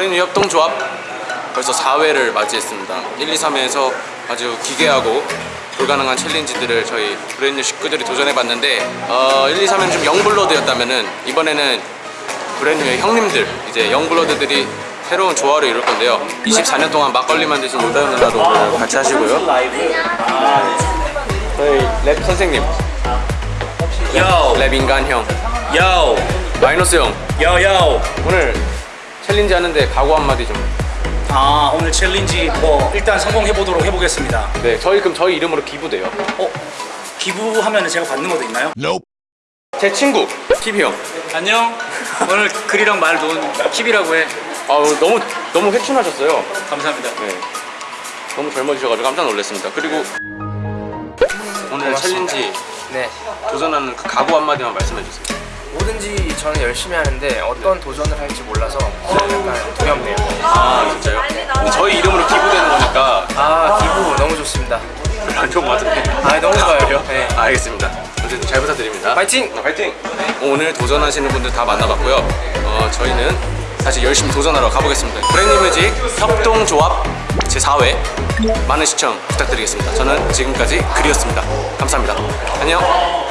브랜뉴 협동조합 벌써 4회를 맞이했습니다. 1, 2, 3회에서 아주 기괴하고 불가능한 challenge들을 저희 브랜뉴 식구들이 도전해봤는데 어, 1, 2, 3회는 좀 young blood였다면 이번에는 브랜뉴의 형님들 이제 young blood들이 새로운 조화를 이룰 건데요. 24년 동안 막걸리만 드신 요다현 누나도 같이 하시고요. 저희 랩 선생님. Yo, 랩 인간 형. Yo, 마이노스 형. 오늘 challenge 하는데 각오 한마디 좀 아 오늘 challenge 뭐 일단 성공해 보도록 해보겠습니다. 네, 저희 그럼 저희 이름으로 기부돼요. 어 기부하면 제가 받는 것도 있나요? 제 친구 키비 형. 안녕. 오늘 글이랑 말 놓은 키비라고 해. 아우 너무 너무 회춘하셨어요. 감사합니다. 네, 너무 젊어지셔가지고 깜짝 놀랐습니다. 그리고 오늘 challenge 네 도전하는 그 각오 한마디만 말씀해 주세요. 뭐든지 저는 열심히 하는데 어떤 도전을 할지 몰라서 약간 두렵네요 아 진짜요? 저희 이름으로 기부되는 거니까 아 기부 너무 좋습니다 별로 안 좋은 것 같은데. 아 너무 좋아요 네. 아, 알겠습니다. 어쨌든 잘 부탁드립니다. 파이팅! 네, 파이팅! 오늘 도전하시는 분들 다 만나봤고요. 어, 저희는 다시 열심히 도전하러 가보겠습니다. 브랜뉴 뮤직 협동조합 제4회 많은 시청 부탁드리겠습니다. 저는 지금까지 글이었습니다. 감사합니다. 안녕!